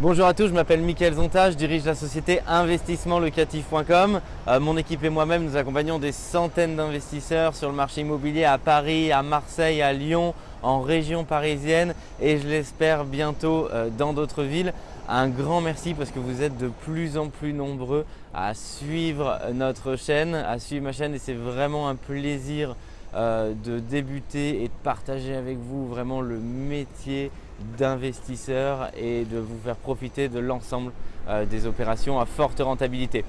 Bonjour à tous, je m'appelle Mickaël Zonta, je dirige la société investissementlocatif.com. Euh, mon équipe et moi-même, nous accompagnons des centaines d'investisseurs sur le marché immobilier à Paris, à Marseille, à Lyon, en région parisienne et je l'espère bientôt euh, dans d'autres villes. Un grand merci parce que vous êtes de plus en plus nombreux à suivre notre chaîne, à suivre ma chaîne et c'est vraiment un plaisir euh, de débuter et de partager avec vous vraiment le métier d'investisseurs et de vous faire profiter de l'ensemble euh, des opérations à forte rentabilité.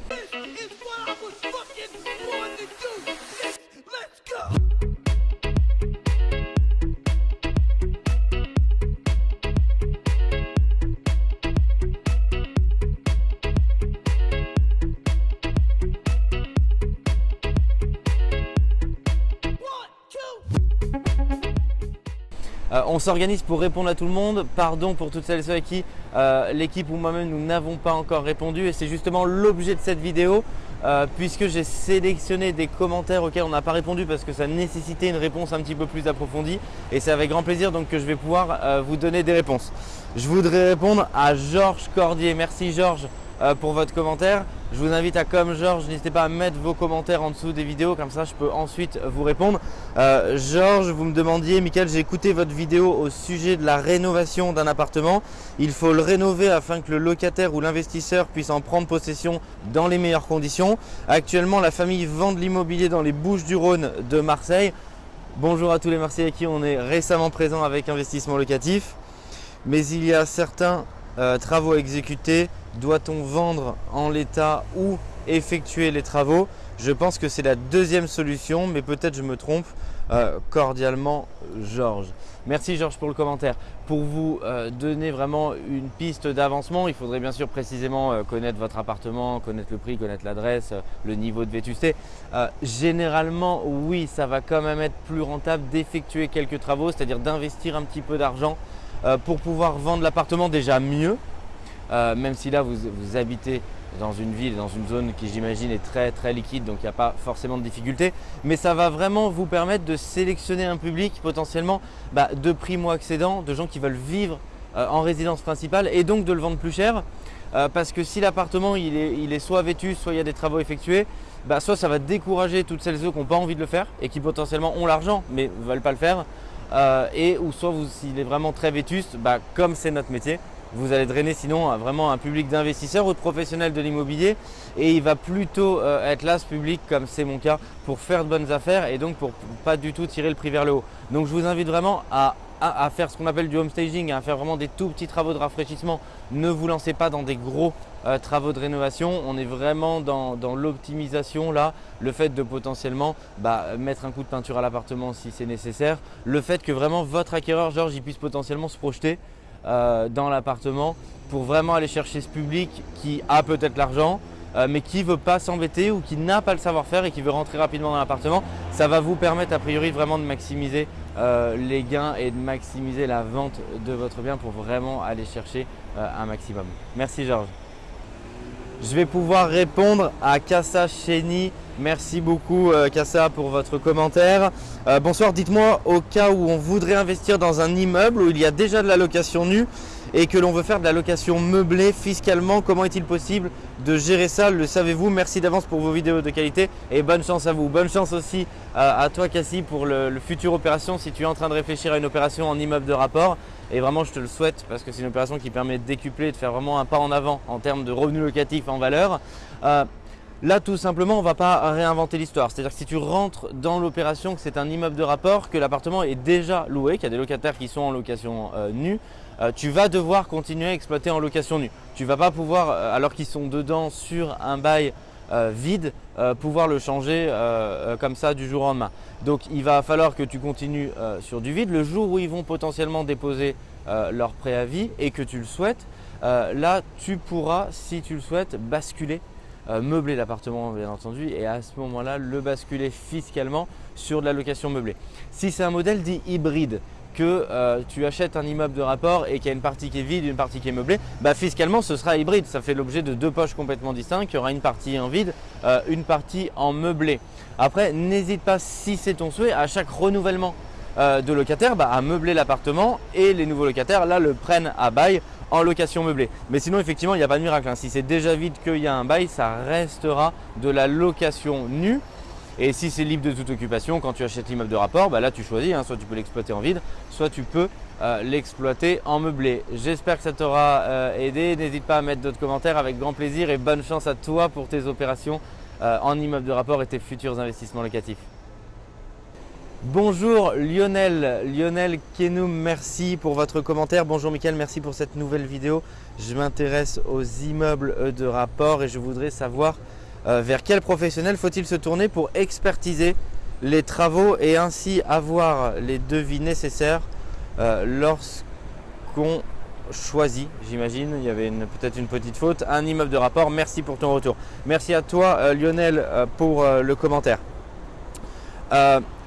On s'organise pour répondre à tout le monde. Pardon pour toutes celles et ceux à qui euh, l'équipe ou moi-même nous n'avons pas encore répondu et c'est justement l'objet de cette vidéo euh, puisque j'ai sélectionné des commentaires auxquels on n'a pas répondu parce que ça nécessitait une réponse un petit peu plus approfondie et c'est avec grand plaisir donc que je vais pouvoir vous donner des réponses. Je voudrais répondre à Georges Cordier. Merci Georges pour votre commentaire. Je vous invite à, comme Georges, n'hésitez pas à mettre vos commentaires en dessous des vidéos, comme ça je peux ensuite vous répondre. Euh, Georges, vous me demandiez, Michael, j'ai écouté votre vidéo au sujet de la rénovation d'un appartement. Il faut le rénover afin que le locataire ou l'investisseur puisse en prendre possession dans les meilleures conditions. Actuellement, la famille vend de l'immobilier dans les Bouches du Rhône de Marseille. Bonjour à tous les Marseillais qui on est récemment présents avec investissement locatif. Mais il y a certains euh, travaux à exécuter doit-on vendre en l'état ou effectuer les travaux? Je pense que c'est la deuxième solution, mais peut-être je me trompe. Euh, cordialement, Georges. Merci Georges pour le commentaire. Pour vous euh, donner vraiment une piste d'avancement, il faudrait bien sûr précisément euh, connaître votre appartement, connaître le prix, connaître l'adresse, le niveau de vétusté. généralement, oui, ça va quand même être plus rentable d'effectuer quelques travaux, c'est-à-dire d'investir un petit peu d'argent pour pouvoir vendre l'appartement déjà mieux euh, même si là vous, habitez dans une ville, dans une zone qui j'imagine est très très liquide, donc il n'y a pas forcément de difficulté. Mais ça va vraiment vous permettre de sélectionner un public potentiellement bah, de primo-accédants, de gens qui veulent vivre euh, en résidence principale et donc de le vendre plus cher. Euh, parce que si l'appartement il est, soit vêtu, soit il y a des travaux effectués, bah, soit ça va décourager toutes celles et ceux qui n'ont pas envie de le faire et qui potentiellement ont l'argent mais ne veulent pas le faire. et ou soit s'il est vraiment très vétuste, bah, comme c'est notre métier, vous allez drainer sinon vraiment un public d'investisseurs ou de professionnels de l'immobilier et il va plutôt euh, être là ce public comme c'est mon cas pour faire de bonnes affaires et donc pour pas du tout tirer le prix vers le haut. Donc je vous invite vraiment à, faire ce qu'on appelle du home staging, à faire vraiment des tout petits travaux de rafraîchissement. Ne vous lancez pas dans des gros euh, travaux de rénovation. On est vraiment dans, l'optimisation là, le fait de potentiellement bah, mettre un coup de peinture à l'appartement si c'est nécessaire, le fait que vraiment votre acquéreur Georges il puisse potentiellement se projeter dans l'appartement pour vraiment aller chercher ce public qui a peut-être l'argent euh, mais qui ne veut pas s'embêter ou qui n'a pas le savoir-faire et qui veut rentrer rapidement dans l'appartement. Ça va vous permettre a priori vraiment de maximiser euh, les gains et de maximiser la vente de votre bien pour vraiment aller chercher un maximum. Merci Georges. Je vais pouvoir répondre à Kassa Cheni. Merci beaucoup Kassa pour votre commentaire. Euh, bonsoir, dites-moi au cas où on voudrait investir dans un immeuble où il y a déjà de la location nue et que l'on veut faire de la location meublée fiscalement, comment est-il possible de gérer ça Le savez-vous? Merci d'avance pour vos vidéos de qualité et bonne chance à vous. Bonne chance aussi euh, à, toi Cassie pour le, futur opération si tu es en train de réfléchir à une opération en immeuble de rapport. Et vraiment je te le souhaite parce que c'est une opération qui permet de décupler, de faire vraiment un pas en avant en termes de revenus locatifs en valeur. Euh, Là, tout simplement, on ne va pas réinventer l'histoire. C'est-à-dire que si tu rentres dans l'opération, que c'est un immeuble de rapport, que l'appartement est déjà loué, qu'il y a des locataires qui sont en location euh, nue, euh, tu vas devoir continuer à exploiter en location nue. Tu ne vas pas pouvoir, euh, alors qu'ils sont dedans sur un bail vide, pouvoir le changer comme ça du jour au lendemain. Donc, il va falloir que tu continues sur du vide. Le jour où ils vont potentiellement déposer leur préavis et que tu le souhaites, là, tu pourras, si tu le souhaites, basculer meubler l'appartement bien entendu et à ce moment-là le basculer fiscalement sur de la location meublée. Si c'est un modèle dit hybride, que euh, tu achètes un immeuble de rapport et qu'il y a une partie qui est vide, une partie qui est meublée, bah fiscalement ce sera hybride. Ça fait l'objet de deux poches complètement distinctes. Il y aura une partie en vide, euh, une partie en meublé. Après, n'hésite pas si c'est ton souhait à chaque renouvellement de locataires bah, à meubler l'appartement et les nouveaux locataires là le prennent à bail en location meublée. Mais sinon effectivement il n'y a pas de miracle. Hein. Si c'est déjà vide qu'il y a un bail, ça restera de la location nue. Et si c'est libre de toute occupation, quand tu achètes l'immeuble de rapport, bah là tu choisis, hein. soit tu peux l'exploiter en vide, soit tu peux euh, l'exploiter en meublé. J'espère que ça t'aura euh, aidé. N'hésite pas à mettre d'autres commentaires avec grand plaisir et bonne chance à toi pour tes opérations euh, en immeuble de rapport et tes futurs investissements locatifs. Bonjour Lionel, Lionel Kenoum, merci pour votre commentaire. Bonjour Mickaël, merci pour cette nouvelle vidéo. Je m'intéresse aux immeubles de rapport et je voudrais savoir euh, vers quel professionnel faut-il se tourner pour expertiser les travaux et ainsi avoir les devis nécessaires euh, lorsqu'on choisit, j'imagine, il y avait peut-être une petite faute, un immeuble de rapport. Merci pour ton retour. Merci à toi euh, Lionel pour le commentaire.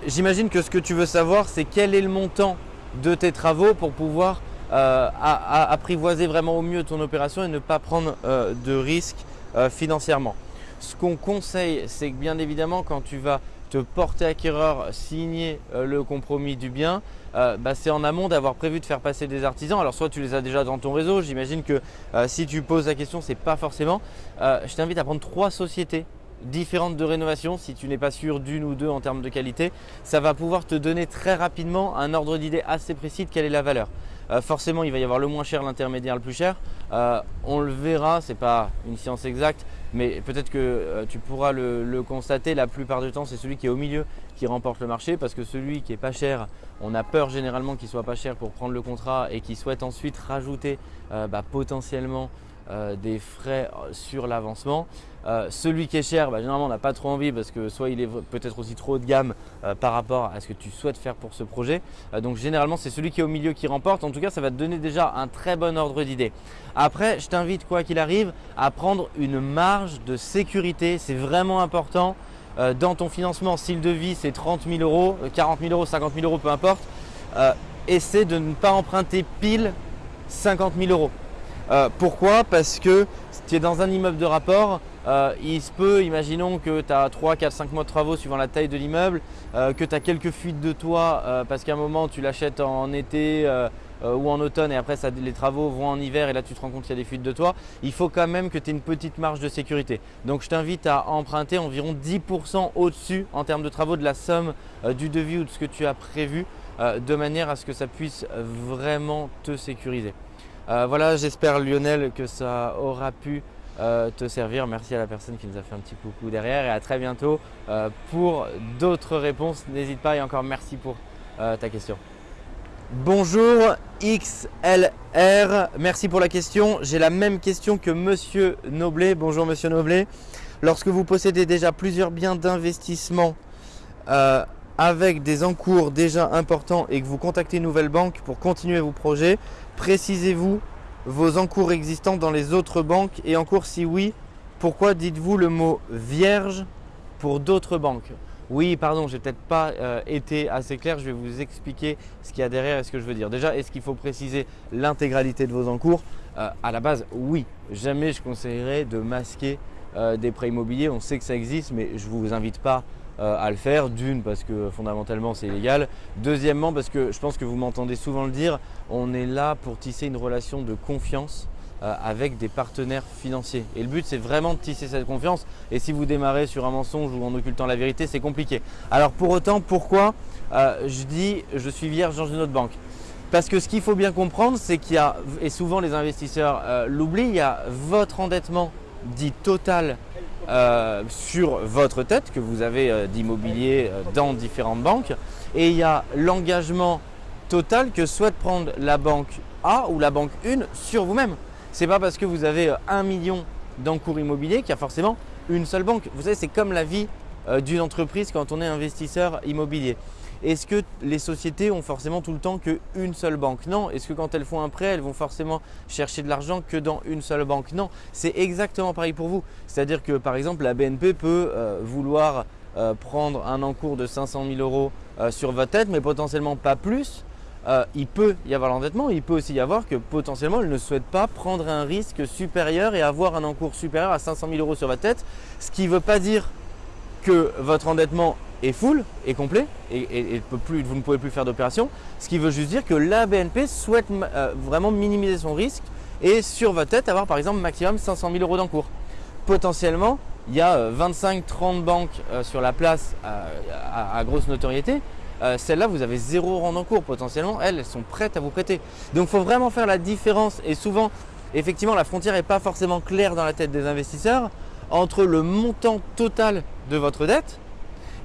J'imagine que ce que tu veux savoir, c'est quel est le montant de tes travaux pour pouvoir apprivoiser vraiment au mieux ton opération et ne pas prendre de risques financièrement. Ce qu'on conseille, c'est que bien évidemment, quand tu vas te porter acquéreur, signer euh, le compromis du bien, euh, bah, c'est en amont d'avoir prévu de faire passer des artisans. Alors soit tu les as déjà dans ton réseau, j'imagine que euh, si tu poses la question, ce n'est pas forcément. je t'invite à prendre trois sociétés différentes de rénovation si tu n'es pas sûr d'une ou deux en termes de qualité. Ça va pouvoir te donner très rapidement un ordre d'idée assez précis de quelle est la valeur. Euh, forcément, il va y avoir le moins cher, l'intermédiaire, le plus cher. Euh, on le verra, ce n'est pas une science exacte, mais peut-être que euh, tu pourras le, constater. La plupart du temps, c'est celui qui est au milieu qui remporte le marché parce que celui qui est pas cher, on a peur généralement qu'il soit pas cher pour prendre le contrat et qui souhaite ensuite rajouter bah, potentiellement euh, des frais sur l'avancement. Euh, celui qui est cher, bah, généralement on n'a pas trop envie parce que soit il est peut-être aussi trop haut de gamme euh, par rapport à ce que tu souhaites faire pour ce projet. donc généralement c'est celui qui est au milieu qui remporte. En tout cas ça va te donner déjà un très bon ordre d'idée. Après je t'invite quoi qu'il arrive à prendre une marge de sécurité. C'est vraiment important dans ton financement. Si le devis c'est 30 000 euros, 40 000 euros, 50 000 euros, peu importe. essaie de ne pas emprunter pile 50 000 euros. Euh, pourquoi? Parce que si tu es dans un immeuble de rapport, euh, il se peut, imaginons que tu as 3, 4, 5 mois de travaux suivant la taille de l'immeuble, euh, que tu as quelques fuites de toit parce qu'à un moment tu l'achètes en été ou en automne et après les travaux vont en hiver et là tu te rends compte qu'il y a des fuites de toit, il faut quand même que tu aies une petite marge de sécurité. Donc je t'invite à emprunter environ 10% au-dessus en termes de travaux de la somme du devis ou de ce que tu as prévu de manière à ce que ça puisse vraiment te sécuriser. Euh, voilà, j'espère Lionel que ça aura pu euh, te servir. Merci à la personne qui nous a fait un petit coucou derrière et à très bientôt euh, pour d'autres réponses. N'hésite pas et encore merci pour ta question. Bonjour XLR, merci pour la question. J'ai la même question que Monsieur Noblet. Bonjour Monsieur Noblet. Lorsque vous possédez déjà plusieurs biens d'investissement avec des encours déjà importants et que vous contactez une nouvelle banque pour continuer vos projets, précisez-vous vos encours existants dans les autres banques et encours si oui, pourquoi dites-vous le mot vierge pour d'autres banques? Oui, pardon, j'ai peut-être pas euh, été assez clair. Je vais vous expliquer ce qu'il y a derrière et ce que je veux dire. Déjà, est-ce qu'il faut préciser l'intégralité de vos encours? Euh, À la base, oui. Jamais je conseillerais de masquer euh, des prêts immobiliers. On sait que ça existe, mais je ne vous invite pas à le faire. D'une, parce que fondamentalement c'est illégal. Deuxièmement, parce que je pense que vous m'entendez souvent le dire, on est là pour tisser une relation de confiance euh, avec des partenaires financiers. Et le but, c'est vraiment de tisser cette confiance. Et si vous démarrez sur un mensonge ou en occultant la vérité, c'est compliqué. Alors pour autant, pourquoi euh, je dis je suis vierge dans une autre banque? Parce que ce qu'il faut bien comprendre, c'est qu'il y a, et souvent les investisseurs l'oublient, il y a votre endettement dit total euh, sur votre tête que vous avez euh, d'immobilier euh, dans différentes banques et il y a l'engagement total que souhaite prendre la banque A ou la banque 1 sur vous-même. Ce n'est pas parce que vous avez un million d'encours immobiliers qu'il y a forcément une seule banque. Vous savez, c'est comme la vie d'une entreprise quand on est investisseur immobilier. Est-ce que les sociétés ont forcément tout le temps qu'une seule banque? Non. Est-ce que quand elles font un prêt, elles vont forcément chercher de l'argent que dans une seule banque? Non. C'est exactement pareil pour vous. C'est-à-dire que par exemple, la BNP peut euh, vouloir euh, prendre un encours de 500 000 euros euh, sur votre tête, mais potentiellement pas plus. il peut y avoir l'endettement, il peut aussi y avoir que potentiellement elle ne souhaite pas prendre un risque supérieur et avoir un encours supérieur à 500 000 euros sur votre tête, ce qui ne veut pas dire que votre endettement est full, est complet et, vous ne pouvez plus faire d'opération. Ce qui veut juste dire que la BNP souhaite euh, vraiment minimiser son risque et sur votre tête avoir par exemple maximum 500 000 euros d'encours. Potentiellement, il y a 25-30 euh, banques euh, sur la place à, grosse notoriété. Celles-là, vous avez zéro rang d'encours potentiellement. Elles, elles sont prêtes à vous prêter. Donc, il faut vraiment faire la différence. Et souvent, effectivement, la frontière n'est pas forcément claire dans la tête des investisseurs entre le montant total de votre dette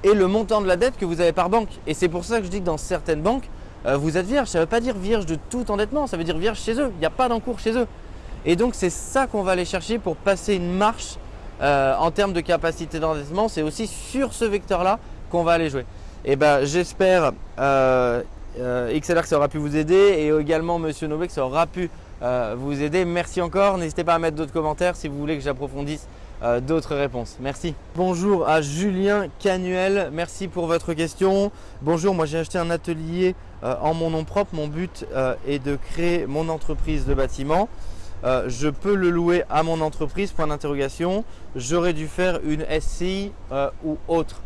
et le montant de la dette que vous avez par banque. Et c'est pour ça que je dis que dans certaines banques, euh, vous êtes vierge. Ça ne veut pas dire vierge de tout endettement, ça veut dire vierge chez eux. Il n'y a pas d'encours chez eux. Et donc, c'est ça qu'on va aller chercher pour passer une marche euh, en termes de capacité d'endettement. C'est aussi sur ce vecteur-là qu'on va aller jouer. Et ben, j'espère euh, XLR que ça aura pu vous aider et également Monsieur Nobé que ça aura pu vous aider. Merci encore. N'hésitez pas à mettre d'autres commentaires si vous voulez que j'approfondisse euh, d'autres réponses. Merci. Bonjour à Julien Canuel, merci pour votre question. Bonjour, moi j'ai acheté un atelier euh, en mon nom propre. Mon but euh, est de créer mon entreprise de bâtiment. je peux le louer à mon entreprise, point d'interrogation. J'aurais dû faire une SCI ou autre.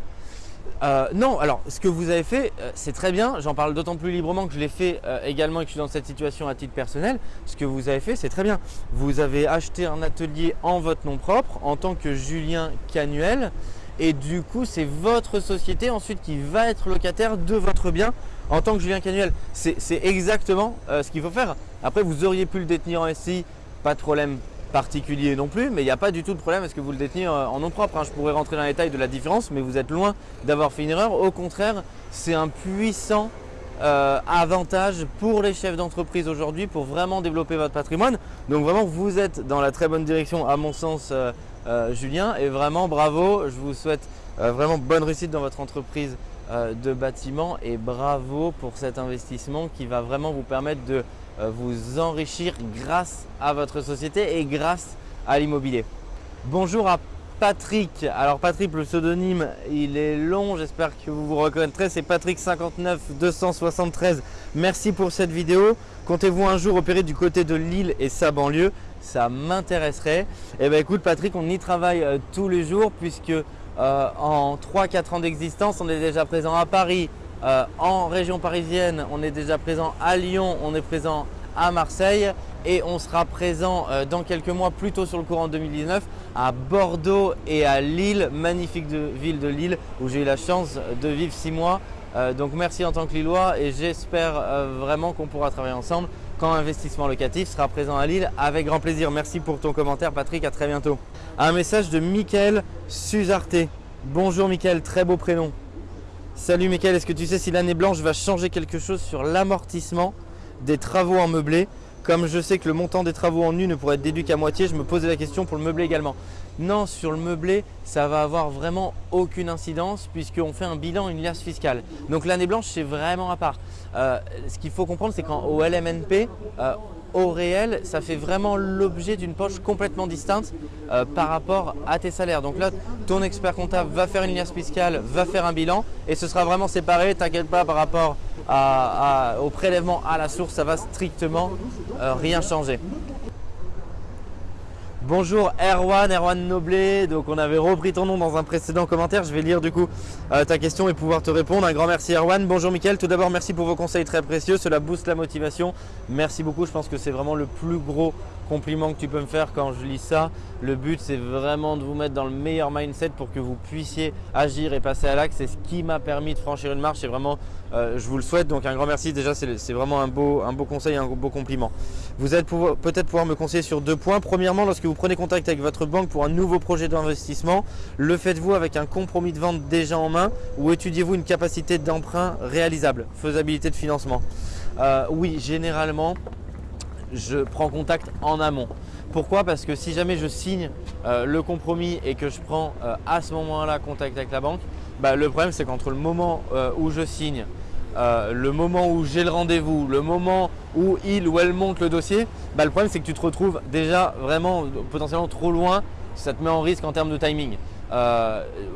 Euh, non, alors ce que vous avez fait, euh, c'est très bien. J'en parle d'autant plus librement que je l'ai fait euh, également et que je suis dans cette situation à titre personnel. Ce que vous avez fait, c'est très bien. Vous avez acheté un atelier en votre nom propre en tant que Julien Canuel. Et du coup, c'est votre société ensuite qui va être locataire de votre bien en tant que Julien Canuel. C'est exactement ce qu'il faut faire. Après, vous auriez pu le détenir en SCI, pas de problème particulier non plus, mais il n'y a pas du tout de problème est-ce que vous le détenez euh, en nom propre. Hein. Je pourrais rentrer dans les détails de la différence, mais vous êtes loin d'avoir fait une erreur. Au contraire, c'est un puissant euh, avantage pour les chefs d'entreprise aujourd'hui pour vraiment développer votre patrimoine. Donc vraiment, vous êtes dans la très bonne direction à mon sens, euh, Julien, et vraiment bravo. Je vous souhaite vraiment bonne réussite dans votre entreprise de bâtiment et bravo pour cet investissement qui va vraiment vous permettre de vous enrichir grâce à votre société et grâce à l'immobilier. Bonjour à Patrick. Alors Patrick, le pseudonyme, il est long, j'espère que vous vous reconnaîtrez. C'est Patrick 59 273. Merci pour cette vidéo. Comptez-vous un jour opérer du côté de Lille et sa banlieue? Ça m'intéresserait. Eh bien écoute Patrick, on y travaille euh, tous les jours puisque euh, en 3-4 ans d'existence, on est déjà présent à Paris, euh, en région parisienne, on est déjà présent à Lyon, on est présent à Marseille et on sera présent euh, dans quelques mois, plutôt sur le courant 2019, à Bordeaux et à Lille, magnifique ville de Lille où j'ai eu la chance de vivre six mois. Euh, donc merci en tant que Lillois et j'espère vraiment qu'on pourra travailler ensemble quand Investissement Locatif sera présent à Lille avec grand plaisir. Merci pour ton commentaire Patrick, à très bientôt. Un message de Mickaël Suzarté. Bonjour Mickaël, très beau prénom. Salut Michael, est-ce que tu sais si l'année blanche va changer quelque chose sur l'amortissement des travaux en meublé? Comme je sais que le montant des travaux en nu ne pourrait être déduit qu'à moitié, je me posais la question pour le meublé également. Non, sur le meublé, ça va avoir vraiment aucune incidence puisqu'on fait un bilan, une liasse fiscale. Donc l'année blanche, c'est vraiment à part. Euh, ce qu'il faut comprendre, c'est qu'au LMNP, euh, au réel, ça fait vraiment l'objet d'une poche complètement distincte euh, par rapport à tes salaires. Donc là, ton expert comptable va faire une liasse fiscale, va faire un bilan et ce sera vraiment séparé. T'inquiète pas par rapport au prélèvement à la source, ça va strictement euh, rien changer. Bonjour Erwan, Erwan Noblet. Donc on avait repris ton nom dans un précédent commentaire. Je vais lire du coup euh, ta question et pouvoir te répondre. Un grand merci Erwan. Bonjour Mickaël. Tout d'abord merci pour vos conseils très précieux. Cela booste la motivation. Merci beaucoup. Je pense que c'est vraiment le plus gros compliment que tu peux me faire quand je lis ça. Le but, c'est vraiment de vous mettre dans le meilleur mindset pour que vous puissiez agir et passer à l'acte. C'est ce qui m'a permis de franchir une marche et vraiment, euh, je vous le souhaite. Donc un grand merci. Déjà, c'est vraiment un beau, un beau conseil, un beau compliment. Vous êtes peut-être pouvoir me conseiller sur deux points. Premièrement, lorsque vous prenez contact avec votre banque pour un nouveau projet d'investissement, le faites-vous avec un compromis de vente déjà en main ou étudiez-vous une capacité d'emprunt réalisable, faisabilité de financement? Euh, Oui, généralement, je prends contact en amont. Pourquoi? Parce que si jamais je signe euh, le compromis et que je prends euh, à ce moment-là contact avec la banque, bah, le problème c'est qu'entre le moment euh, où je signe, le moment où j'ai le rendez-vous, le moment où il ou elle monte le dossier, bah, le problème c'est que tu te retrouves déjà vraiment potentiellement trop loin, ça te met en risque en termes de timing.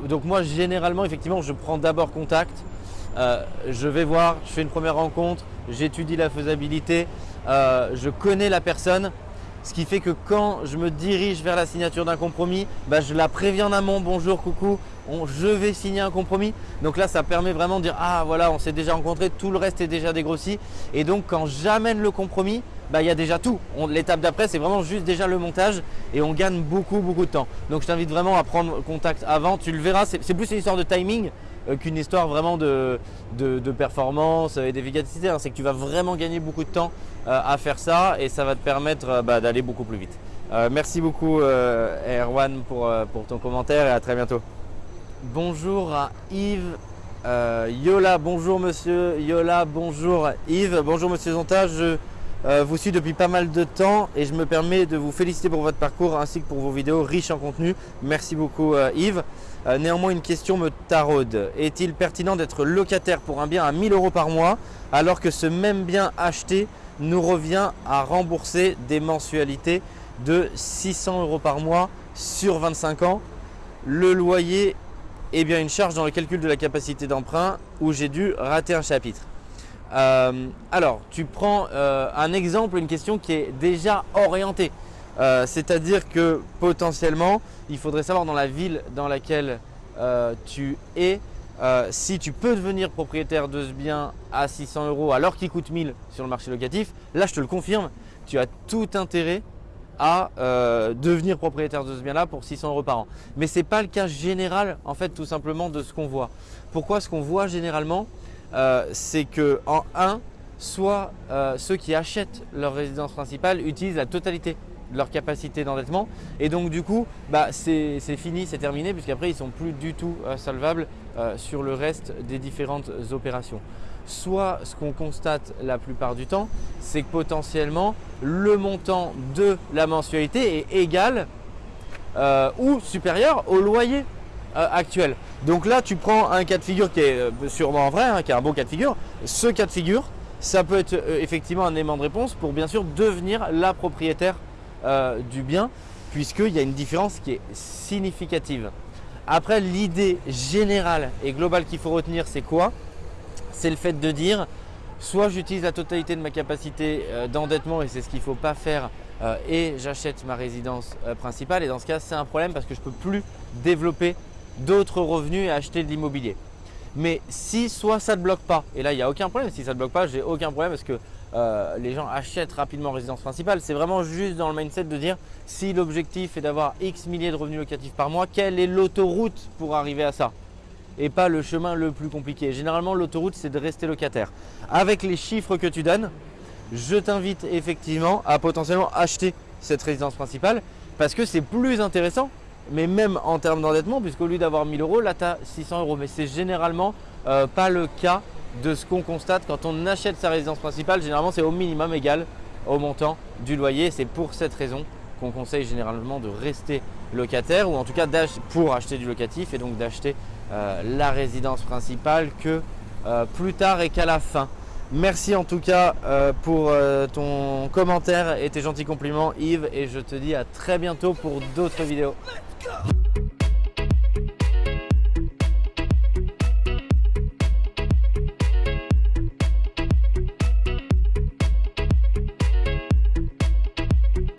donc moi généralement effectivement je prends d'abord contact, je vais voir, je fais une première rencontre, j'étudie la faisabilité, euh, je connais la personne. Ce qui fait que quand je me dirige vers la signature d'un compromis, bah, je la préviens en amont, bonjour, coucou, je vais signer un compromis. Donc là, ça permet vraiment de dire, ah voilà, on s'est déjà rencontré, tout le reste est déjà dégrossi. Et donc quand j'amène le compromis, bah, il y a déjà tout. L'étape d'après, c'est vraiment juste déjà le montage et on gagne beaucoup, beaucoup de temps. Donc je t'invite vraiment à prendre contact avant. Tu le verras, c'est plus une histoire de timing euh, qu'une histoire vraiment de, performance et d'efficacité. Hein. C'est que tu vas vraiment gagner beaucoup de temps à faire ça et ça va te permettre euh, bah, d'aller beaucoup plus vite. merci beaucoup Erwan pour, ton commentaire et à très bientôt. Bonjour Yves. Yola, bonjour monsieur. Yola, bonjour Yves. Bonjour monsieur Zonta. Je vous suis depuis pas mal de temps et je me permets de vous féliciter pour votre parcours ainsi que pour vos vidéos riches en contenu. Merci beaucoup Yves. Euh, néanmoins, une question me taraude. Est-il pertinent d'être locataire pour un bien à 1000 euros par mois alors que ce même bien acheté nous revient à rembourser des mensualités de 600 euros par mois sur 25 ans? Le loyer est bien une charge dans le calcul de la capacité d'emprunt où j'ai dû rater un chapitre. Euh, alors, tu prends euh, un exemple, une question qui est déjà orientée. Euh, c'est-à-dire que potentiellement, il faudrait savoir dans la ville dans laquelle euh, tu es, euh, si tu peux devenir propriétaire de ce bien à 600 euros alors qu'il coûte 1000 sur le marché locatif, là je te le confirme, tu as tout intérêt à devenir propriétaire de ce bien-là pour 600 euros par an. Mais ce n'est pas le cas général en fait tout simplement de ce qu'on voit. Pourquoi ce qu'on voit généralement, c'est que en 1, soit ceux qui achètent leur résidence principale utilisent la totalité leur capacité d'endettement. Et donc du coup, bah, c'est fini, c'est terminé, puisqu'après ils ne sont plus du tout euh, solvables euh, sur le reste des différentes opérations. Soit ce qu'on constate la plupart du temps, c'est que potentiellement le montant de la mensualité est égal euh, ou supérieur au loyer actuel. Donc là, tu prends un cas de figure qui est sûrement vrai, hein, qui est un bon cas de figure. Ce cas de figure, ça peut être effectivement un élément de réponse pour bien sûr devenir la propriétaire euh, du bien puisqu'il y a une différence qui est significative. Après, l'idée générale et globale qu'il faut retenir, c'est quoi? C'est le fait de dire soit j'utilise la totalité de ma capacité euh, d'endettement et c'est ce qu'il ne faut pas faire euh, et j'achète ma résidence principale et dans ce cas c'est un problème parce que je ne peux plus développer d'autres revenus et acheter de l'immobilier. Mais si soit ça ne bloque pas, et là il n'y a aucun problème, si ça ne bloque pas, j'ai aucun problème parce que euh, les gens achètent rapidement résidence principale. C'est vraiment juste dans le mindset de dire si l'objectif est d'avoir X milliers de revenus locatifs par mois, quelle est l'autoroute pour arriver à ça? Et pas le chemin le plus compliqué. Généralement, l'autoroute, c'est de rester locataire. Avec les chiffres que tu donnes, je t'invite effectivement à potentiellement acheter cette résidence principale parce que c'est plus intéressant, mais même en termes d'endettement, puisqu'au lieu d'avoir 1000 euros, là, tu as 600 euros. Mais c'est généralement euh, pas le cas de ce qu'on constate quand on achète sa résidence principale. Généralement, c'est au minimum égal au montant du loyer. C'est pour cette raison qu'on conseille généralement de rester locataire ou en tout cas pour acheter du locatif et donc d'acheter euh, la résidence principale que euh, plus tard et qu'à la fin. Merci en tout cas pour ton commentaire et tes gentils compliments Yves et je te dis à très bientôt pour d'autres vidéos. go.